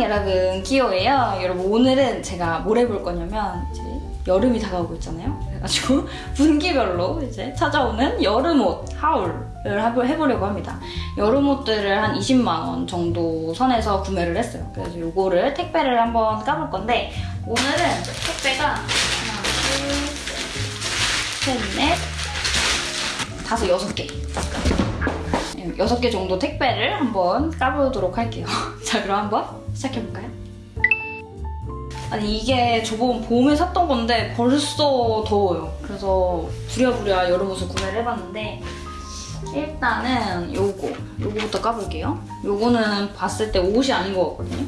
안녕 여러분. 기호예요. 여러분 오늘은 제가 뭘 해볼 거냐면 이제 여름이 다가오고 있잖아요. 그래가지고 분기별로 이제 찾아오는 여름옷 하울을 해보- 해보려고 합니다. 여름 옷들을 한 20만원 정도 선에서 구매를 했어요. 그래서 요거를 택배를 한번 까볼 건데 오늘은 택배가 하나 둘셋넷 다섯 여섯 개. 여섯 개 정도 택배를 한번 까보도록 할게요. 자, 그럼 한번 시작해볼까요? 아니, 이게 저번 봄에 샀던 건데 벌써 더워요. 그래서 부랴부랴 여름옷을 구매를 해봤는데 일단은 요거, 요거부터 까볼게요. 요거는 봤을 때 옷이 아닌 것 같거든요.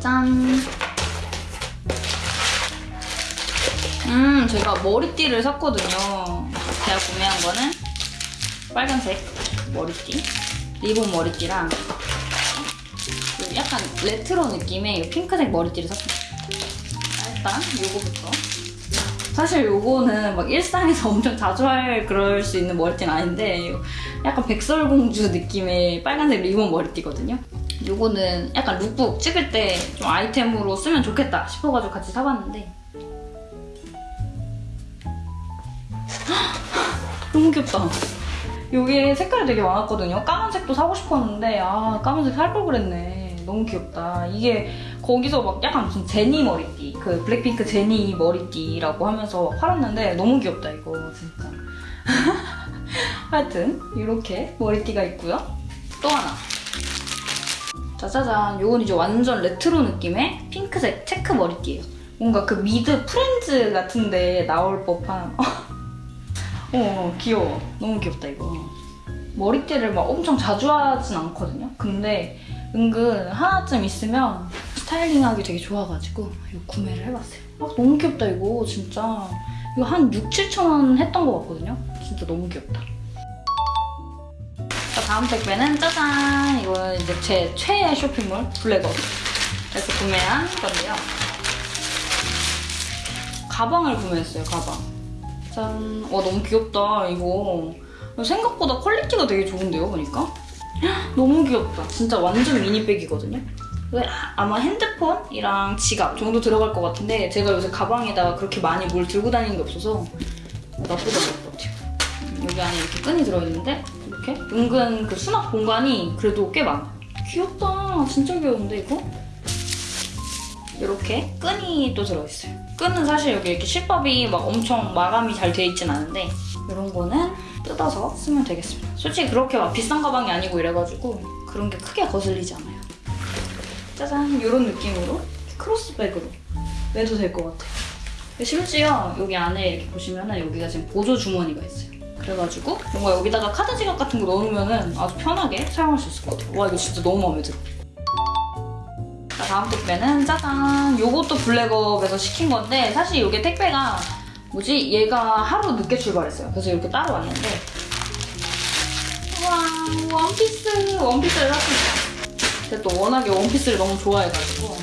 짠! 음, 제가 머리띠를 샀거든요. 제가 구매한 거는 빨간색 머리띠, 리본 머리띠랑 약간 레트로 느낌의 핑크색 머리띠를. 자, 일단 요거부터. 사실 요거는 막 일상에서 엄청 자주 할 그럴 수 있는 머리띠는 아닌데 약간 백설공주 느낌의 빨간색 리본 머리띠거든요. 요거는 약간 룩북 찍을 때 좀 아이템으로 쓰면 좋겠다 싶어가지고 같이 사봤는데 너무 귀엽다. 여기 색깔이 되게 많았거든요. 까만색도 사고 싶었는데 아 까만색 살 걸 그랬네. 너무 귀엽다. 이게 거기서 막 약간 무슨 제니 머리띠, 그 블랙핑크 제니 머리띠라고 하면서 팔았는데 너무 귀엽다 이거 진짜. 하여튼 이렇게 머리띠가 있고요. 또 하나. 짜자잔, 요건 이제 완전 레트로 느낌의 핑크색 체크 머리띠예요. 뭔가 그 미드 프렌즈 같은데 나올 법한 어, 귀여워. 너무 귀엽다, 이거. 머리띠를 막 엄청 자주 하진 않거든요? 근데 은근 하나쯤 있으면 스타일링하기 되게 좋아가지고 이거 구매를 해봤어요. 아, 너무 귀엽다, 이거. 진짜. 이거 한 6, 7천 원 했던 것 같거든요? 진짜 너무 귀엽다. 자, 다음 택배는 짜잔! 이거는 이제 제 최애 쇼핑몰, 블랙업에서 구매한 건데요. 가방을 구매했어요, 가방. 짠. 와, 너무 귀엽다, 이거. 생각보다 퀄리티가 되게 좋은데요, 보니까? 헉, 너무 귀엽다. 진짜 완전 mini bag이거든요? 왜 아마 핸드폰이랑 지갑 정도 들어갈 것 같은데 제가 요새 가방에다가 그렇게 많이 뭘 들고 다니는 게 없어서 나쁘지 않을 것 같아요. 음, 여기 안에 이렇게 끈이 들어있는데 이렇게 은근 그 수납 공간이 그래도 꽤 많아. 귀엽다. 진짜 귀여운데 이거? 이렇게 끈이 또 들어있어요. 끈은 사실 여기 이렇게 실밥이 막 엄청 마감이 잘돼 있진 않은데 이런 거는 뜯어서 쓰면 되겠습니다. 솔직히 그렇게 막 비싼 가방이 아니고 이래가지고 그런 게 크게 거슬리지 않아요. 짜잔 이런 느낌으로 크로스백으로 매도 될 것 같아요. 심지어 여기 안에 이렇게 보시면은 여기가 지금 보조 주머니가 있어요. 그래가지고 뭔가 여기다가 카드 지갑 같은 거 넣어놓으면은 아주 편하게 사용할 수 있을 것 같아요. 와 이거 진짜 너무 마음에 들어. 자, 다음 택배는 짜잔! 요것도 블랙업에서 시킨 건데 사실 이게 택배가 뭐지? 얘가 하루 늦게 출발했어요. 그래서 이렇게 따로 왔는데 와 원피스! 원피스를 샀습니다. 근데 또 워낙에 원피스를 너무 좋아해가지고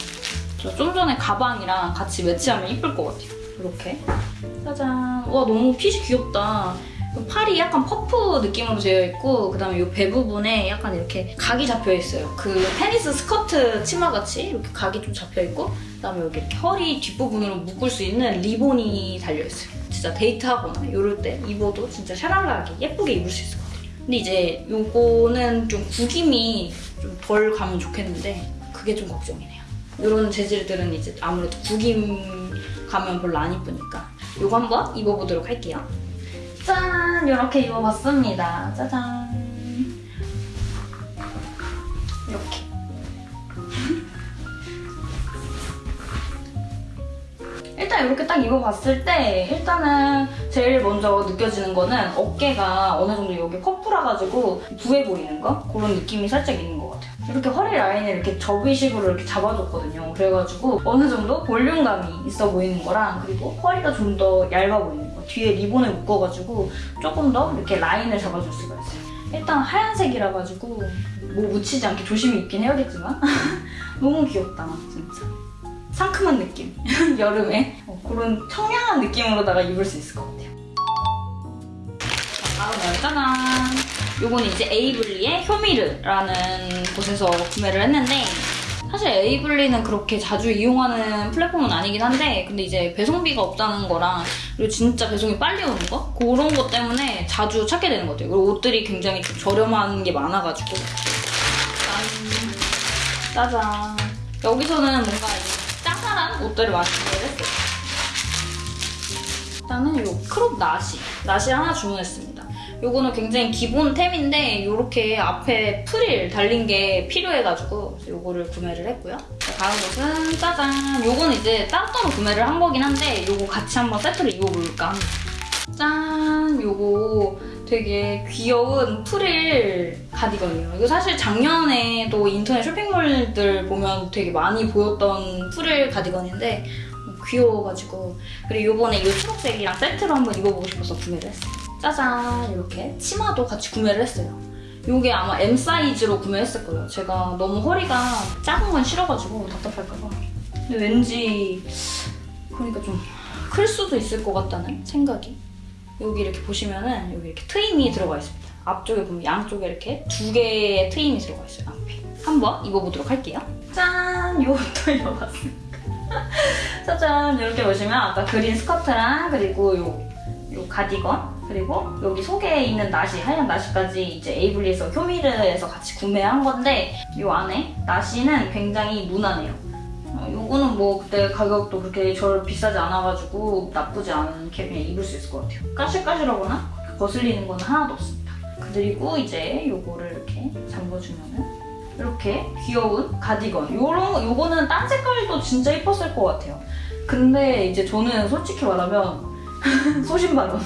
저 좀 전에 가방이랑 같이 매치하면 이쁠 것 같아요. 이렇게 짜잔! 와 너무 핏이 귀엽다. 팔이 약간 퍼프 느낌으로 되어 있고 그다음에 이 배 부분에 약간 이렇게 각이 잡혀 있어요. 그 테니스 스커트 치마같이 이렇게 각이 좀 잡혀 있고 그다음에 여기 허리 뒷부분으로 묶을 수 있는 리본이 달려 있어요. 진짜 데이트하거나 이럴 때 입어도 진짜 샤랄라하게 예쁘게 입을 수 있을 것 같아요. 근데 이제 요거는 좀 구김이 좀 덜 가면 좋겠는데 그게 좀 걱정이네요. 이런 재질들은 이제 아무래도 구김 가면 별로 안 이쁘니까 요거 한번 입어보도록 할게요. 짠! 이렇게 입어봤습니다. 짜잔. 이렇게. 일단 이렇게 딱 입어봤을 때 일단은 제일 먼저 느껴지는 거는 어깨가 어느 정도 여기 퍼프라가지고 부해 보이는 거? 그런 느낌이 살짝 있는 것 같아요. 이렇게 허리 라인을 이렇게 접이식으로 이렇게 잡아줬거든요. 그래가지고 어느 정도 볼륨감이 있어 보이는 거랑 그리고 허리가 좀 더 얇아 보이는 거. 뒤에 리본을 묶어가지고 조금 더 이렇게 라인을 잡아줄 수가 있어요. 일단 하얀색이라 가지고 뭐 묻히지 않게 조심히 입긴 해야겠지만 너무 귀엽다 진짜. 상큼한 느낌. 여름에 어, 그런 청량한 느낌으로다가 입을 수 있을 것 같아요. 자, 다음은 짜잔! 요거는 이제 에이블리의 효미르라는 곳에서 구매를 했는데 사실 에이블리는 그렇게 자주 이용하는 플랫폼은 아니긴 한데 근데 이제 배송비가 없다는 거랑 그리고 진짜 배송이 빨리 오는 거? 그런 것 때문에 자주 찾게 되는 것 같아요. 그리고 옷들이 굉장히 좀 저렴한 게 많아가지고 짠! 짜잔! 여기서는 뭔가 이 짜잘한 옷들을 많이 구매를 했어요. 일단은 요 crop 나시 나시 하나 주문했습니다. 요거는 굉장히 기본템인데 요렇게 앞에 프릴 달린 게 필요해가지고 요거를 구매를 했고요. 자, 다음 옷은 짜잔 요거는 이제 따로따로 구매를 한 거긴 한데 요거 같이 한번 세트로 입어볼까 합니다. 짠! 요거 되게 귀여운 프릴 가디건이에요. 이거 사실 작년에도 인터넷 쇼핑몰들 보면 되게 많이 보였던 프릴 가디건인데 귀여워가지고 그리고 요번에 이 초록색이랑 세트로 한번 입어보고 싶어서 구매를 했어요. 짜잔 이렇게 치마도 같이 구매를 했어요. 요게 아마 M 사이즈로 구매했을 거예요. 제가 너무 허리가 작은 건 싫어가지고 답답할까봐. 근데 왠지 그러니까 좀 클 수도 있을 것 같다는 생각이. 여기 이렇게 보시면은 여기 이렇게 트임이 들어가 있습니다. 앞쪽에 보면 양쪽에 이렇게 두 개의 트임이 들어가 있어요. 앞에. 한번 입어보도록 할게요. 짠! 요것도 입어봤습니다. 짜잔! 이렇게 보시면 아까 그린 스커트랑 그리고 요, 요 가디건 그리고 여기 속에 있는 나시, 하얀 나시까지 이제 에이블리에서 효미르에서 같이 구매한 건데 요 안에 나시는 굉장히 무난해요. 어, 요거는 뭐 그때 가격도 그렇게 절 비싸지 않아가지고 나쁘지 않게 그냥 입을 수 있을 것 같아요. 까실까실하거나 거슬리는 건 하나도 없습니다. 그리고 이제 요거를 이렇게 잠궈주면은 이렇게 귀여운 가디건. 요런 거- 요거는 딴 색깔도 진짜 이뻤을 것 같아요. 근데 이제 저는 솔직히 말하면 소신발언.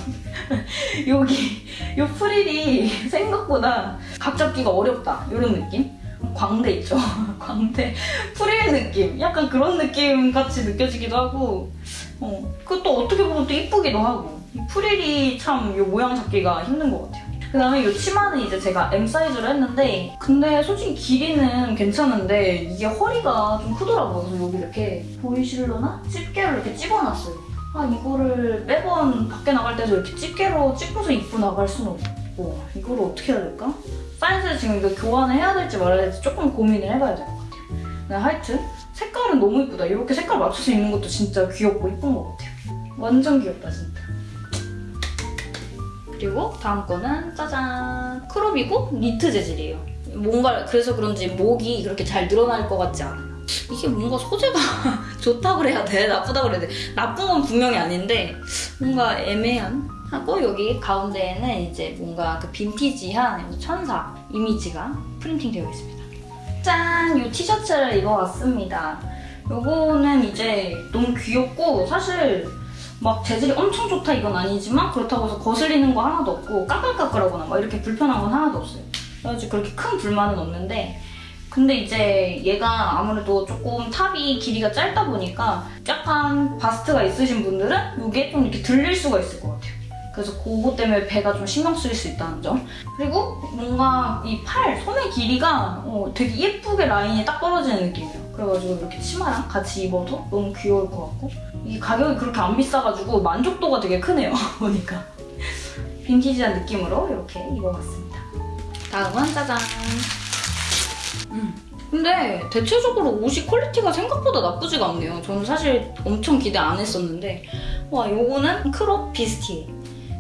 여기 요 프릴이 생각보다 각 잡기가 어렵다. 이런 느낌? 광대 있죠? 광대 프릴 느낌. 약간 그런 느낌 같이 느껴지기도 하고 어, 그것도 어떻게 보면 또 이쁘기도 하고 이 프릴이 참 요 모양 잡기가 힘든 것 같아요. 그 다음에 이 치마는 이제 제가 M 사이즈로 했는데 근데 솔직히 길이는 괜찮은데 이게 허리가 좀 크더라고요. 그래서 여기 이렇게 보이실려나? 집게로 이렇게 찍어놨어요. 아 이거를 매번 밖에 나갈 때도 이렇게 집게로 찍고서 입고 나갈 수는 없고 이거를 어떻게 해야 될까? 사이즈 지금 이거 교환을 해야 될지 말아야 될지 조금 고민을 해봐야 될 것 같아요. 근데 하여튼 색깔은 너무 이쁘다. 이렇게 색깔 맞춰서 입는 것도 진짜 귀엽고 이쁜 것 같아요. 완전 귀엽다 진짜. 그리고 다음 거는 짜잔 크롭이고 니트 재질이에요. 뭔가 그래서 그런지 목이 그렇게 잘 늘어날 것 같지 않아요. 이게 뭔가 소재가 좋다고 그래야 돼 나쁘다고 그래야 돼 나쁜 건 분명히 아닌데 뭔가 애매한 하고 여기 가운데에는 이제 뭔가 그 빈티지한 천사 이미지가 프린팅 되어 있습니다. 짠! 이 티셔츠를 입어봤습니다. 요거는 이제 너무 귀엽고 사실 막 재질이 엄청 좋다 이건 아니지만 그렇다고 해서 거슬리는 거 하나도 없고 까끌까끌하거나 막 이렇게 불편한 건 하나도 없어요. 그래가지고 그렇게 큰 불만은 없는데 근데 이제 얘가 아무래도 조금 탑이 길이가 짧다 보니까 약간 바스트가 있으신 분들은 이게 좀 이렇게 들릴 수가 있을 것 같아요. 그래서 그거 때문에 배가 좀 신경 쓰일 수 있다는 점. 그리고 뭔가 이 팔, 소매 길이가 어, 되게 예쁘게 라인이 딱 떨어지는 느낌이에요. 그래가지고 이렇게 치마랑 같이 입어도 너무 귀여울 것 같고 이 가격이 그렇게 안 비싸가지고 만족도가 되게 크네요. 보니까. 빈티지한 느낌으로 이렇게 입어봤습니다. 다음은 짜잔. 음. 근데 대체적으로 옷이 퀄리티가 생각보다 나쁘지가 않네요. 저는 사실 엄청 기대 안 했었는데 와 요거는 crop 비스티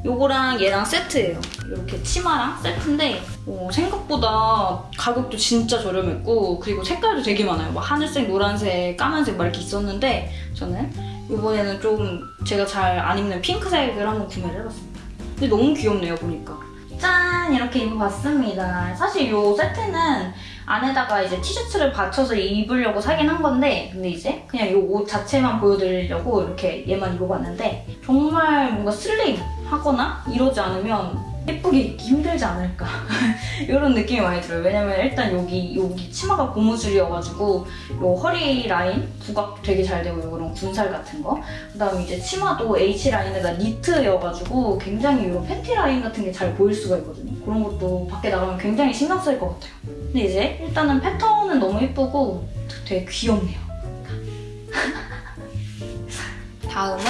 요거랑 얘랑 세트예요. 이렇게 치마랑 세트인데 어, 생각보다 가격도 진짜 저렴했고 그리고 색깔도 되게 많아요. 뭐 하늘색, 노란색, 까만색 막 이렇게 있었는데 저는 이번에는 좀 제가 잘 안 입는 핑크색을 한번 구매를 해봤습니다. 근데 너무 귀엽네요 보니까. 짠 이렇게 입어봤습니다. 사실 이 세트는 안에다가 이제 티셔츠를 받쳐서 입으려고 사긴 한 건데 근데 이제 그냥 이 옷 자체만 보여드리려고 이렇게 얘만 입어봤는데 정말 뭔가 슬림 하거나 이러지 않으면 예쁘게 입기 힘들지 않을까? 이런 느낌이 많이 들어요. 왜냐면 일단 여기 여기 치마가 고무줄이어가지고 요 허리 라인 부각 되게 잘 되고 이런 군살 같은 거. 그 다음에 이제 치마도 H 라인에다 니트여가지고 굉장히 이런 팬티 라인 같은 게 잘 보일 수가 있거든요. 그런 것도 밖에 나가면 굉장히 신경 쓸것 같아요. 근데 이제 일단은 패턴은 너무 예쁘고 되게 귀엽네요. 다음은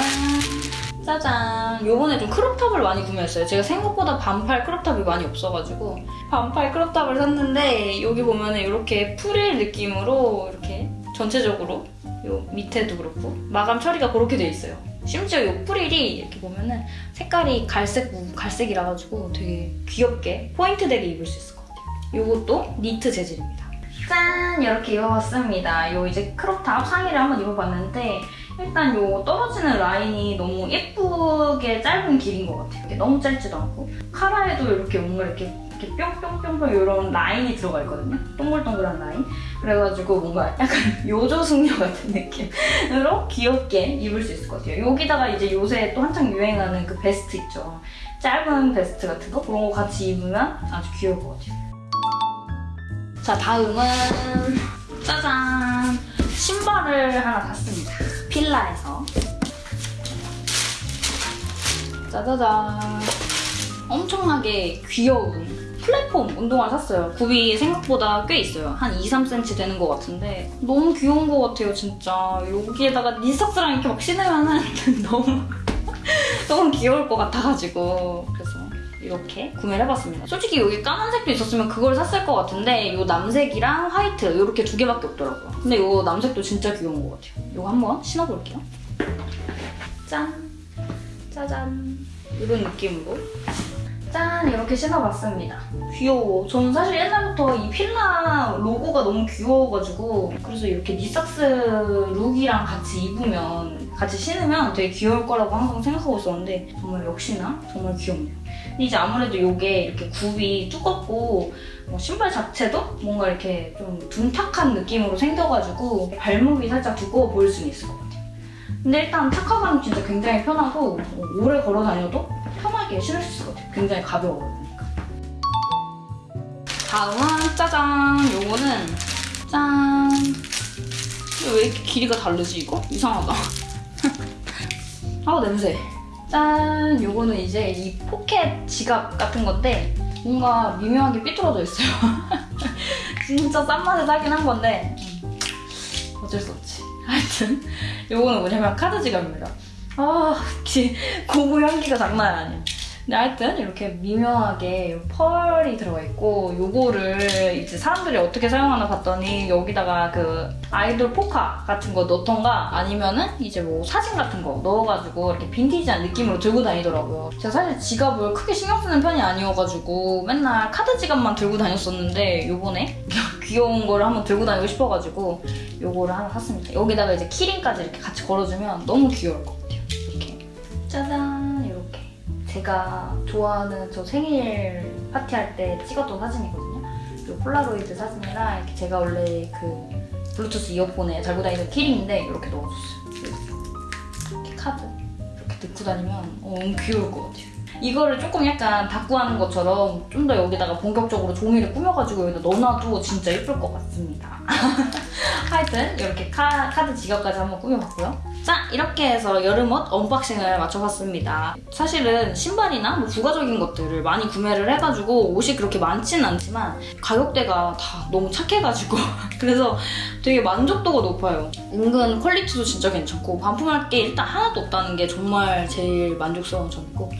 짜잔. 요번에 좀 crop top을 많이 구매했어요. 제가 생각보다 반팔 crop top이 많이 없어가지고 반팔 crop top을 샀는데 여기 보면 은 이렇게 프릴 느낌으로 이렇게 전체적으로 요 밑에도 그렇고 마감 처리가 그렇게 돼 있어요. 심지어 요 프릴이 이렇게 보면은 색깔이 갈색 갈색이라 가지고 되게 귀엽게 포인트 되게 입을 수 있을 것 같아요. 요것도 니트 재질입니다. 짠! 이렇게 입어봤습니다. 요 이제 crop top 상의를 한번 입어봤는데 일단 요 떨어지는 라인이 너무 예쁘게 짧은 길인 것 같아요. 너무 짧지도 않고 카라에도 이렇게 뭔가 이렇게 이렇게 뿅뿅뿅뿅 이런 라인이 들어가 있거든요. 동글동글한 라인. 그래가지고 뭔가 약간 요조숙녀 같은 느낌으로 귀엽게 입을 수 있을 것 같아요. 여기다가 이제 요새 또 한창 유행하는 그 베스트 있죠. 짧은 베스트 같은 거 그런 거 같이 입으면 아주 귀여울 것 같아요. 자 다음은 짜잔 신발을 하나 샀습니다. 필라에서 짜자잔 엄청나게 귀여운 플랫폼 운동화를 샀어요. 굽이 생각보다 꽤 있어요. 한 2, 3cm 되는 것 같은데 너무 귀여운 것 같아요, 진짜. 여기에다가 니삭스랑 이렇게 막 신으면 은 너무 너무 귀여울 것 같아가지고 이렇게 구매를 해봤습니다. 솔직히 여기 까만색도 있었으면 그걸 샀을 것 같은데 이 남색이랑 화이트 이렇게 두 개밖에 없더라고요. 근데 이 남색도 진짜 귀여운 것 같아요. 이거 한번 신어볼게요. 짠! 짜잔! 이런 느낌으로 짠! 이렇게 신어봤습니다. 귀여워. 저는 사실 옛날부터 이 필라 로고가 너무 귀여워가지고 그래서 이렇게 니삭스 룩이랑 같이 입으면 같이 신으면 되게 귀여울 거라고 항상 생각하고 있었는데 정말 역시나 정말 귀엽네요. 이제 아무래도 이게 이렇게 굽이 두껍고 뭐 신발 자체도 뭔가 이렇게 좀 둔탁한 느낌으로 생겨가지고 발목이 살짝 두꺼워 보일 수는 있을 것 같아요. 근데 일단 타카감은 진짜 굉장히 편하고 뭐 오래 걸어 다녀도 편하게 신을 수 있을 것 같아요. 굉장히 가벼워요. 그러니까. 다음은 짜잔! 요거는 짠! 왜 이렇게 길이가 다르지 이거? 이상하다. 아 냄새. 짠! 요거는 이제 이 포켓 지갑 같은 건데 뭔가 미묘하게 삐뚤어져 있어요. 진짜 싼 맛에 사긴 한 건데 음, 어쩔 수 없지. 하여튼 요거는 뭐냐면 카드 지갑입니다. 아, 기- 고무 향기가 장난 아니야. 근데 하여튼 이렇게 미묘하게 펄이 들어가 있고 요거를 이제 사람들이 어떻게 사용하나 봤더니 여기다가 그 아이돌 포카 같은 거 넣던가 아니면은 이제 뭐 사진 같은 거 넣어가지고 이렇게 빈티지한 느낌으로 들고 다니더라고요. 제가 사실 지갑을 크게 신경 쓰는 편이 아니어가지고 맨날 카드 지갑만 들고 다녔었는데 요번에 귀여운 거를 한번 들고 다니고 싶어가지고 요거를 하나 샀습니다. 여기다가 이제 keyring까지 이렇게 같이 걸어주면 너무 귀여울 것 같아요. 이렇게 짜잔 제가 좋아하는 저 생일 파티할 때 찍었던 사진이거든요. 이 폴라로이드 사진이랑 이렇게 제가 원래 그 블루투스 이어폰에 달고 다니는 keyring인데 이렇게 넣어줬어요. 이렇게 카드 이렇게 넣고 다니면 어, 귀여울 것 같아요. 이거를 조금 약간 다꾸하는 것처럼 좀 더 여기다가 본격적으로 종이를 꾸며가지고 여기다 넣어놔도 진짜 예쁠 것 같습니다. 하여튼 이렇게 카, 카드 지갑까지 한번 꾸며봤고요. 자 이렇게 해서 여름옷 unboxing을 마쳐봤습니다. 사실은 신발이나 뭐 부가적인 것들을 많이 구매를 해가지고 옷이 그렇게 많지는 않지만 가격대가 다 너무 착해가지고 그래서 되게 만족도가 높아요. 은근 퀄리티도 진짜 괜찮고 반품할 게 일단 하나도 없다는 게 정말 제일 만족스러운 점이고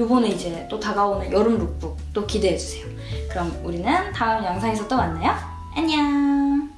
요번에 이제 또 다가오는 여름 룩북 또 기대해주세요. 그럼 우리는 다음 영상에서 또 만나요. 안녕!